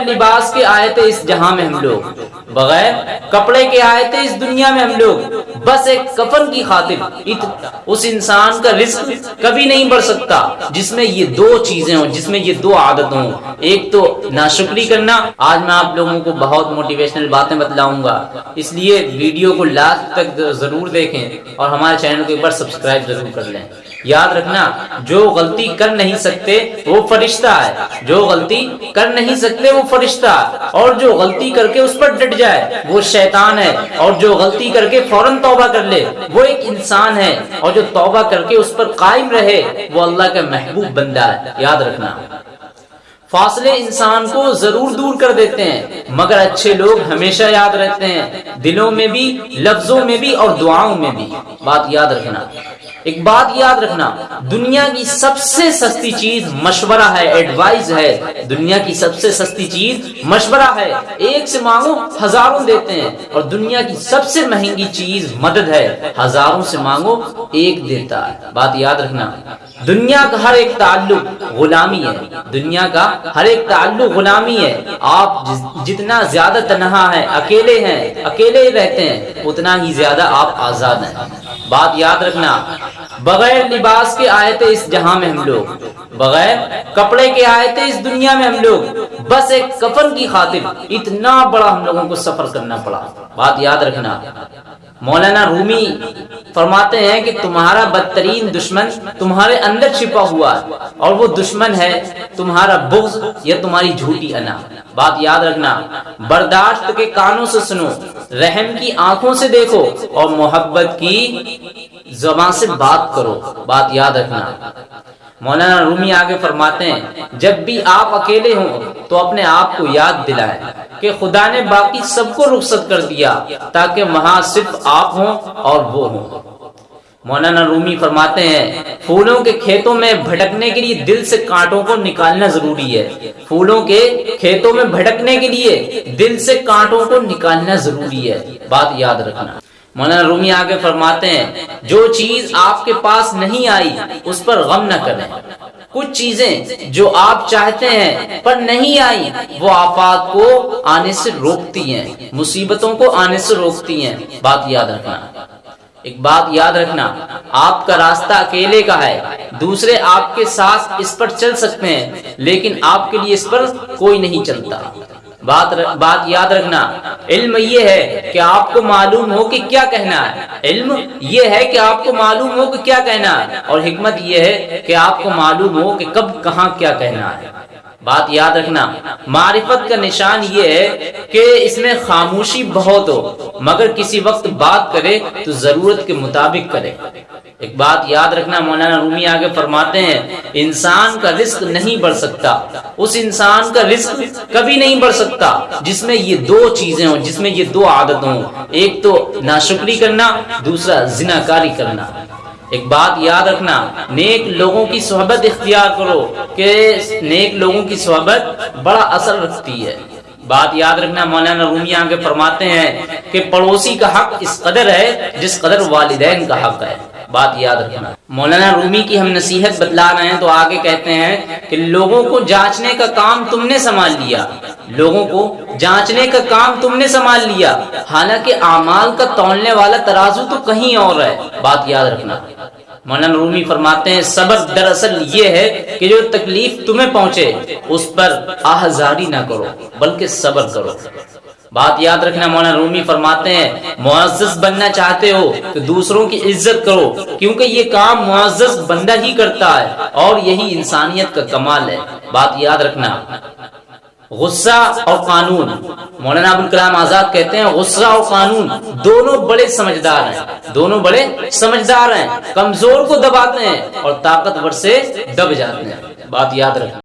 बगैर लिबास के आए थे इस जहाँ में हम लोग। बगैर कपड़े के आए थे इस दुनिया में हम लोग। बस एक कफन की खातिर उस इंसान का रिस्क कभी नहीं बढ़ सकता, जिसमें ये दो चीज़ें हों, जिसमें ये दो आदत हों। एक तो नाशुक्री करना। आज मैं आप लोगों को बहुत मोटिवेशनल बातें बतलाऊँगा। इसलिए वीडियो को लास्ट तक ज़रूर देखें और हमारे चैनल को एक बार सब्सक्राइब ज़रूर कर लें। याद रखना, जो गलती कर नहीं सकते, वो फरिश्ता है। जो गलती कर नहीं सकते, वो फरिश्ता और जो गलती करके उस पर डट जाए, वो शैतान है। और जो गलती करके फ़ौरन तौबा कर ले, वो एक इंसान है। और जो तौबा करके उस पर कायम रहे, वो अल्लाह का महबूब बंदा है। याद रखना। फासले इंसान को ज़रूर दूर कर देते हैं, मगर अच्छे लोग हमेशा याद रहते हैं। दिलों में भी, लफ्जों में भी और दुआओं में भी। बात याद रखना। एक बात याद रखना, दुनिया की सबसे सस्ती चीज़ मशवरा है एडवाइस है। दुनिया की सबसे सस्ती चीज़ मशवरा है। एक से मांगो, हज़ारों देते हैं। और दुनिया की सबसे महँगी चीज़ मदद है। हज़ारों से मांगो, एक देता है। बात याद रखना, दुनिया का हर एक ताल्लुक गुलामी है। दुनिया का हर एक ताल्लुक गुलामी है। आप जितना ज़्यादा तनहा है, अकेले हैं, अकेले रहते हैं, उतना ही ज़्यादा आप आज़ाद हैं। बात याद रखना। बगैर लिबास के आए थे इस जहाँ में हम लोग। बगैर कपड़े के आए थे इस दुनिया में हम लोग। बस एक कफन की खातिर इतना बड़ा हम लोगों को सफ़र करना पड़ा। बात याद रखना। मौलाना रूमी फरमाते हैं कि तुम्हारा बदतरीन दुश्मन तुम्हारे अंदर छिपा हुआ है और वो दुश्मन है तुम्हारा बुग्ज या तुम्हारी झूठी अना। बात याद रखना। बर्दाश्त के कानों से सुनो, रहम की आँखों से देखो और मोहब्बत की जबान से बात करो, बात याद रखना। मौलाना रूमी आगे फरमाते हैं, जब भी आप अकेले हों तो अपने आप को याद दिलाएँ कि खुदा ने बाकी सबको रुखसत कर दिया, ताकि वहाँ सिर्फ़ आप हों और वो हों। मौलाना रूमी फरमाते हैं, फूलों के खेतों में भटकने के लिए दिल से कांटों को निकालना ज़रूरी है। फूलों के खेतों में भटकने के लिए दिल से कांटों को निकालना ज़रूरी है। बात याद रखना। मौलाना रूमी आगे फरमाते हैं, जो चीज़ आपके पास नहीं आई, उस पर गम न करें। कुछ चीज़ें जो आप चाहते हैं, पर नहीं आई, वो आफात को आने से रोकती हैं, मुसीबतों को आने से रोकती हैं। बात याद रखना। एक बात याद रखना, आपका रास्ता अकेले का है, दूसरे आपके साथ इस पर चल सकते हैं, लेकिन आपके लिए इस पर कोई नहीं चलता। बात र, बात याद रखना। इल्म ये है कि आपको मालूम हो कि क्या कहना है। इल्म ये है कि आपको मालूम हो कि क्या कहना है। और हिकमत ये है कि आपको मालूम हो कि कब कहाँ क्या कहना है। बात याद रखना। मारिफत का निशान ये है कि इसमें खामोशी बहुत हो। मगर किसी वक्त बात करे तो ज़रूरत के मुताबिक करे। एक बात याद रखना, मौलाना रूमी आगे फरमाते हैं, इंसान का रिस्क नहीं बढ़ सकता। उस इंसान का रिस्क कभी नहीं बढ़ सकता, जिसमें ये दो चीज़ें हो, जिसमें ये दो आदत हो। एक तो नाशुक्री करना, दूसरा जिनाकारी करना। एक बात याद रखना, नेक लोगों की सोहबत इख्तियार करो कि नेक लोगों की सोहबत बड़ा असर रखती है। बात याद रखना, मौलाना रूमी आगे फरमाते हैं कि पड़ोसी का हक इस कदर है, जिस कदर वालिदैन का हक है। बात याद रखना। मौलाना रूमी की हम नसीहत बतला रहे हैं तो आगे कहते हैं कि लोगों को जांचने का काम तुमने संभाल लिया। लोगों को जांचने का काम तुमने संभाल लिया। हालाँकि अमाल का तोलने वाला तराजू तो कहीं और है। बात याद रखना। मौलाना रूमी फरमाते हैं सबक दरअसल ये है कि जो तकलीफ़ तुम्हें पहुँचे, उस पर आहजारी ना करो, बल्कि सबर करो। बात याद रखना, मौलाना रूमी फरमाते हैं मुआज़ बनना चाहते हो तो दूसरों की इज़्ज़त करो, क्योंकि ये काम मुआज़ बंदा ही करता है और यही इंसानियत का कमाल है। बात याद रखना, गुस्सा और कानून, मौलाना अबुल कलाम आज़ाद कहते हैं, गुस्सा और कानून दोनों बड़े समझदार हैं, दोनों बड़े समझदार हैं, कमज़ोर को दबाते हैं और ताकतवर से दब जाते हैं। बात याद रखना।